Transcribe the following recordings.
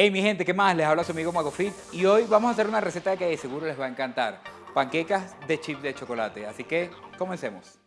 Hey mi gente, ¿qué más? Les habla su amigo Magofit y hoy vamos a hacer una receta que seguro les va a encantar. Panquecas de chip de chocolate. Así que comencemos.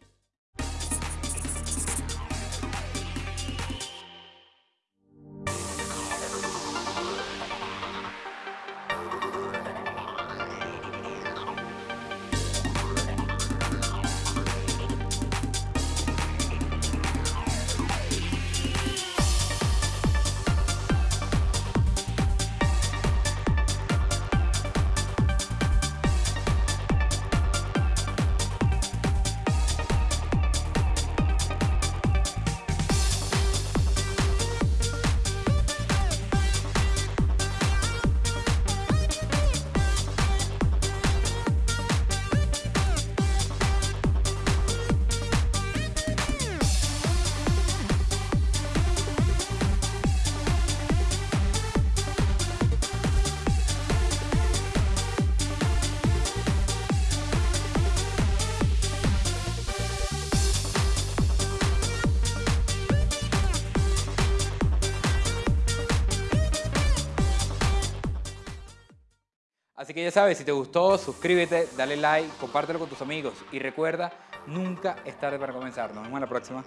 Así que ya sabes, si te gustó, suscríbete, dale like, compártelo con tus amigos y recuerda, nunca es tarde para comenzar. Nos vemos en la próxima.